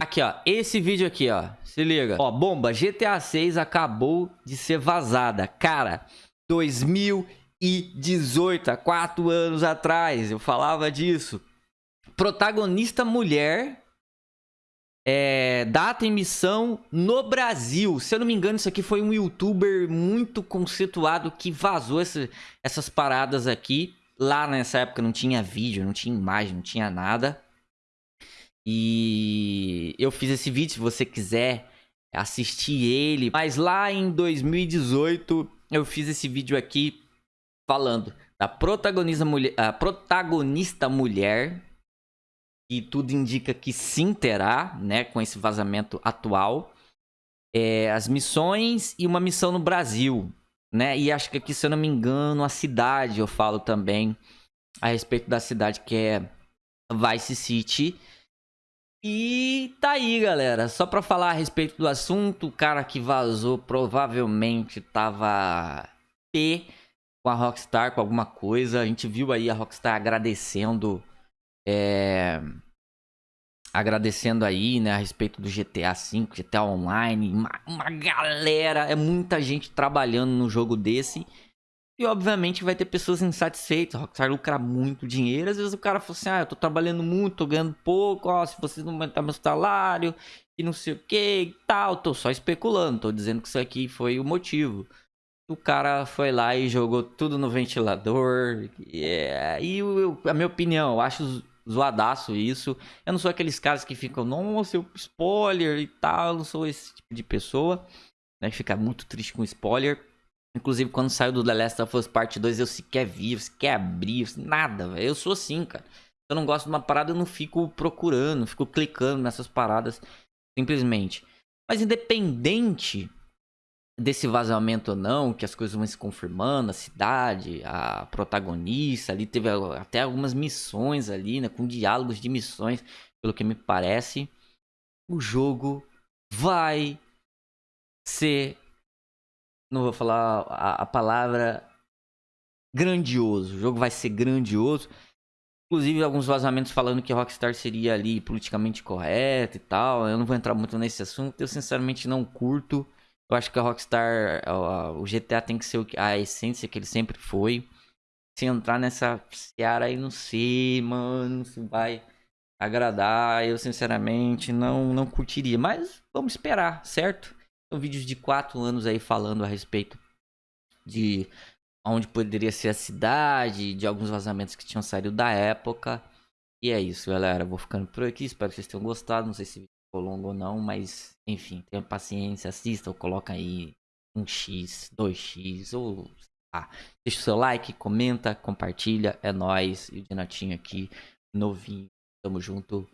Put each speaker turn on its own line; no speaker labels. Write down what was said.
Aqui, ó. Esse vídeo aqui, ó. Se liga. Ó, bomba. GTA 6 acabou de ser vazada. Cara, 2018, há quatro anos atrás, eu falava disso. Protagonista mulher. É, data e missão no Brasil. Se eu não me engano, isso aqui foi um youtuber muito conceituado que vazou esse, essas paradas aqui. Lá nessa época não tinha vídeo, não tinha imagem, não tinha nada. E eu fiz esse vídeo, se você quiser assistir ele. Mas lá em 2018 eu fiz esse vídeo aqui falando da protagonista mulher, a protagonista mulher e tudo indica que sim terá, né, com esse vazamento atual. É, as missões e uma missão no Brasil, né? E acho que aqui, se eu não me engano, a cidade eu falo também a respeito da cidade que é Vice City. E tá aí, galera. Só pra falar a respeito do assunto, o cara que vazou provavelmente tava P com a Rockstar, com alguma coisa. A gente viu aí a Rockstar agradecendo. É... Agradecendo aí, né, a respeito do GTA V, GTA Online. Uma, uma galera, é muita gente trabalhando no jogo desse. E obviamente vai ter pessoas insatisfeitas. Rockstar lucra muito dinheiro. Às vezes o cara fala assim: ah, eu tô trabalhando muito, tô ganhando pouco. Ó, se vocês não aumentar meu salário e não sei o que e tal. Tô só especulando, tô dizendo que isso aqui foi o motivo. O cara foi lá e jogou tudo no ventilador. É, e eu, a minha opinião, eu acho zoadaço isso. Eu não sou aqueles caras que ficam, nossa, spoiler e tal. Eu não sou esse tipo de pessoa. Né, que fica muito triste com spoiler. Inclusive, quando saiu do The Last of Us Part 2, eu sequer vi, eu sequer abri, nada, véio. Eu sou assim, cara. Se eu não gosto de uma parada, eu não fico procurando, fico clicando nessas paradas, simplesmente. Mas independente desse vazamento ou não, que as coisas vão se confirmando, a cidade, a protagonista, ali teve até algumas missões ali, né, com diálogos de missões, pelo que me parece, o jogo vai ser não vou falar a, a palavra grandioso. O jogo vai ser grandioso. Inclusive, alguns vazamentos falando que Rockstar seria ali politicamente correto e tal. Eu não vou entrar muito nesse assunto. Eu, sinceramente, não curto. Eu acho que a Rockstar, o GTA tem que ser a essência que ele sempre foi. Se entrar nessa seara aí, não sei, mano, se vai agradar. Eu, sinceramente, não, não curtiria. Mas vamos esperar, certo? Vídeos de quatro anos aí falando a respeito de onde poderia ser a cidade, de alguns vazamentos que tinham saído da época. E é isso, galera. Vou ficando por aqui. Espero que vocês tenham gostado. Não sei se ficou longo ou não, mas enfim, tenha paciência, assista ou coloca aí um X, 2X ou ah, deixa o seu like, comenta, compartilha. É nóis. E o Dinatinho aqui, novinho. Tamo junto.